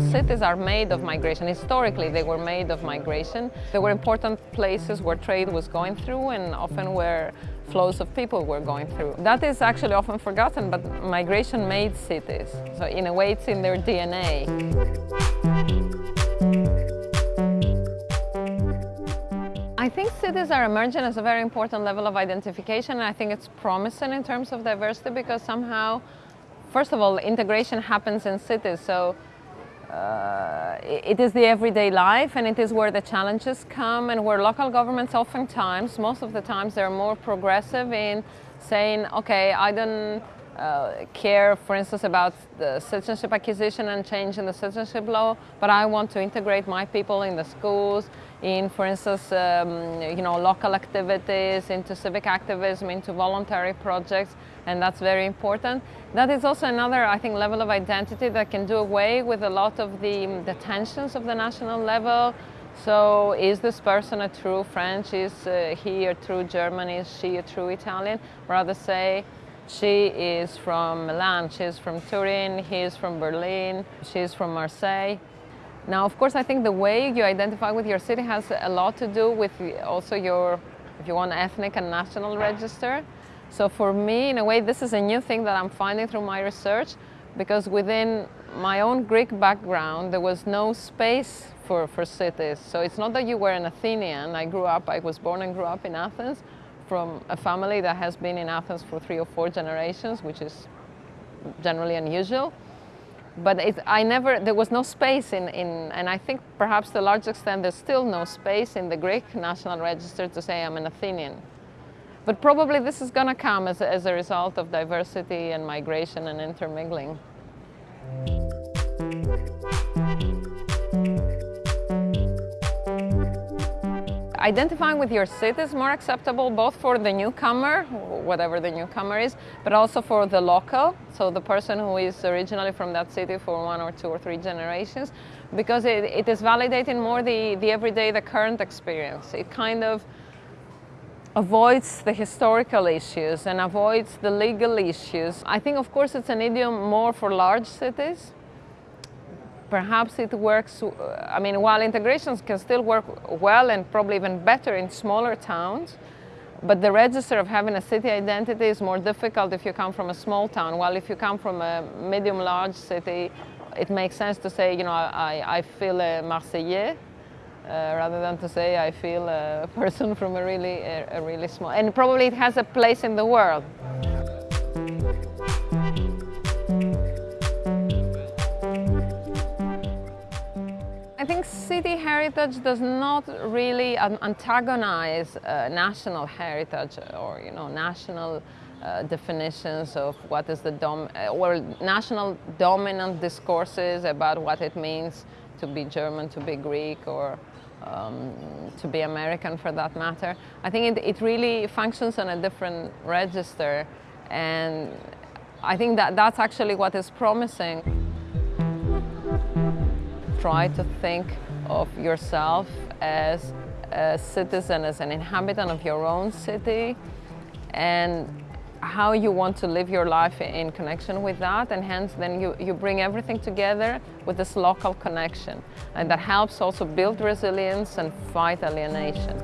cities are made of migration. Historically, they were made of migration. They were important places where trade was going through and often where flows of people were going through. That is actually often forgotten, but migration made cities. So in a way, it's in their DNA. I think cities are emerging as a very important level of identification and I think it's promising in terms of diversity because somehow, first of all, integration happens in cities. So uh, it is the everyday life and it is where the challenges come and where local governments oftentimes, most of the times, they're more progressive in saying, okay, I don't uh, care, for instance, about the citizenship acquisition and change in the citizenship law, but I want to integrate my people in the schools, in, for instance, um, you know, local activities, into civic activism, into voluntary projects, and that's very important. That is also another, I think, level of identity that can do away with a lot of the, the tensions of the national level. So is this person a true French? Is uh, he a true German? Is she a true Italian? Rather say, she is from Milan, she's from Turin, he is from Berlin, she's from Marseille. Now, of course, I think the way you identify with your city has a lot to do with also your, if you want, ethnic and national register. So for me, in a way, this is a new thing that I'm finding through my research because within my own Greek background, there was no space for, for cities. So it's not that you were an Athenian. I grew up, I was born and grew up in Athens, from a family that has been in Athens for three or four generations, which is generally unusual. But it, I never, there was no space in, in, and I think perhaps to a large extent there's still no space in the Greek National Register to say I'm an Athenian. But probably this is going to come as, as a result of diversity and migration and intermingling. Identifying with your city is more acceptable both for the newcomer, whatever the newcomer is, but also for the local, so the person who is originally from that city for one or two or three generations, because it, it is validating more the, the everyday, the current experience. It kind of avoids the historical issues and avoids the legal issues. I think, of course, it's an idiom more for large cities, perhaps it works, uh, I mean, while integrations can still work well and probably even better in smaller towns, but the register of having a city identity is more difficult if you come from a small town, while if you come from a medium-large city, it makes sense to say, you know, I, I feel a Marseillais, uh, rather than to say I feel a person from a really, a, a really small, and probably it has a place in the world. Think city heritage does not really antagonize uh, national heritage or you know national uh, definitions of what is the dom uh, or national dominant discourses about what it means to be German, to be Greek, or um, to be American for that matter. I think it, it really functions on a different register and I think that that's actually what is promising try to think of yourself as a citizen, as an inhabitant of your own city and how you want to live your life in connection with that and hence then you, you bring everything together with this local connection and that helps also build resilience and fight alienation.